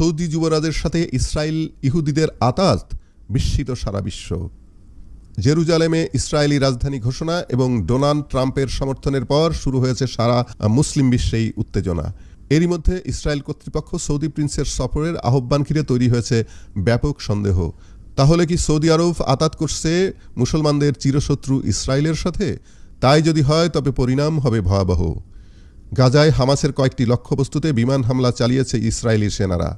Saudi যুবরাজের সাথে Israel ইহুদিদের আতাত বিস্মিত সারা বিশ্ব। জেরুজালেমে ইসরায়েলি রাজধানী ঘোষণা এবং ডোনাল্ড ট্রাম্পের সমর্থনের পর শুরু হয়েছে সারা মুসলিম বিশ্বেই উত্তেজনা। এরই মধ্যে ইসরায়েল কর্তৃপক্ষ সৌদি প্রিন্সের সফরের আহ্বান ঘিরে তৈরি হয়েছে ব্যাপক সন্দেহ। তাহলে কি সৌদি আরব আতাত করছে মুসলমানদের চিরশত্রু ইসরায়েলের সাথে? তাই যদি হয় তবে পরিণাম হবে ভয়াবহ। গাজায় হামাসের কয়েকটি লক্ষ্যবস্তুতে বিমান হামলা চালিয়েছে ইসরায়েলি সেনারা।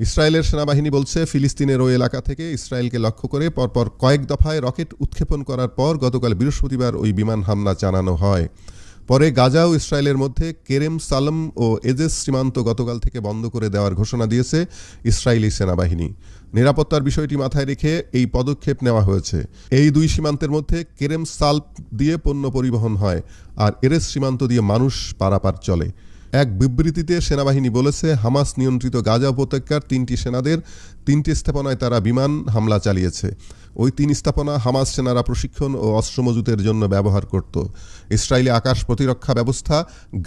ইসরায়েলের সেনাবাহিনী বলছে, ফিলিস্তিনের ওই এলাকা থেকে ইসরায়েলকে লক্ষ্য করে পরপর কয়েক দফায় রকেট উৎক্ষেপণ করার পর গতকাল বৃহস্পতিবার ওই বিমান হামলা চালানো হয়। পরে গাজা ও ইসরায়েলের মধ্যে কেরেম সালম ও এজেস সীমান্ত গতকাল থেকে বন্ধ করে দেওয়ার ঘোষণা দিয়েছে ইসরায়েলি সেনাবাহিনী। নিরাপত্তার বিষয়টি মাথায় রেখে এই পদক্ষেপ নেওয়া হয়েছে। এই দুই সীমান্তের মধ্যে কেরেম সাল্প দিয়ে পণ্য পরিবহন হয় আর এরেস সীমান্ত দিয়ে মানুষ পারাপার চলে। এক বিবৃতিতে সেনাবাহিনী বলেছে, হামাস নিয়ন্ত্রিত গাজা উপত্যকার তিনটি সেনাদের তিনটি স্থাপনায় তারা বিমান হামলা চালিয়েছে। ওই তিন স্থাপনা হামাস সেনারা প্রশিক্ষণ ও অস্ত্র মজুতের জন্য ব্যবহার করত। ইসরায়েলি আকাশ প্রতিরক্ষা ব্যবস্থা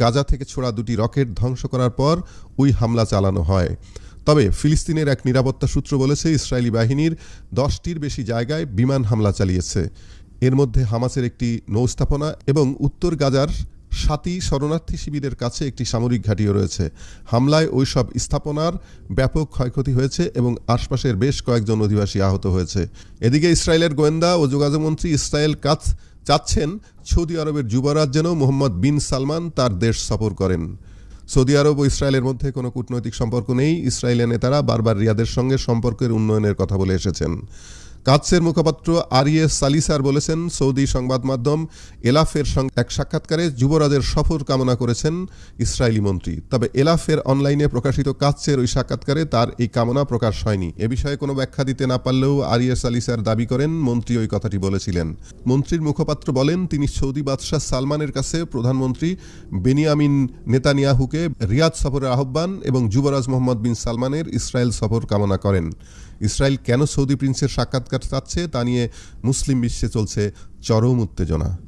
গাজা থেকে ছোড়া দুটি রকেট ধ্বংস করার পর ওই হামলা চালানো হয়। তবে ফিলিস্তিনের এক নিরাপত্তা সূত্র বলেছে, ইসরায়েলি বাহিনীর দশটির বেশি জায়গায় বিমান হামলা চালিয়েছে। এর মধ্যে হামাসের একটি নৌস্থাপনা এবং উত্তর গাজার সাতি শরণার্থী শিবিরের কাছে একটি সামরিক ঘাঁটিও রয়েছে। হামলায় ওই সব স্থাপনার ব্যাপক ক্ষয়ক্ষতি হয়েছে এবং আশপাশের বেশ কয়েকজন অধিবাসী আহত হয়েছে। এদিকে ইসরায়েলের গোয়েন্দা ও যোগাযোগমন্ত্রী ইসরায়েল কাত চাচ্ছেন সৌদি আরবের যুবরাজ যেন মোহাম্মদ বিন সালমান তার দেশ সফর করেন। সৌদি আরব ও ইসরায়েলের মধ্যে কোনো কূটনৈতিক সম্পর্ক নেই। ইসরায়েলের নেতারা বারবার রিয়াদের সঙ্গে সম্পর্কের উন্নয়নের কথা বলে এসেছেন। কাৎসের মুখপাত্র আরিয়ে সালিসার বলেছেন, সৌদি সংবাদ মাধ্যম এলাফের সঙ্গে এক সাক্ষাৎকারে যুবরাজের সফর কামনা করেছেন ইসরায়েলি মন্ত্রী। তবে এলাফের অনলাইনে প্রকাশিত কাৎসের ওই সাক্ষাৎকারে তার এই কামনা প্রকাশ হয়নি। এ বিষয়ে কোনো ব্যাখ্যা দিতে না পারলেও আরিয়ে সালিসার দাবি করেন, মন্ত্রী ওই কথাটি বলেছিলেন। মন্ত্রীর মুখপাত্র বলেন, তিনি সৌদি বাদশাহ সালমানের কাছে প্রধানমন্ত্রী বেনিয়ামিন নেতানিয়াহুকে রিয়াদ সফরের আহ্বান এবং যুবরাজ মোহাম্মদ বিন সালমানের ইসরায়েল সফর কামনা করেন। ইসরায়েল কেন সৌদি প্রিন্সের সাক্ষাৎকার চাচ্ছে তা নিয়ে মুসলিম বিশ্বে চলছে চরম উত্তেজনা।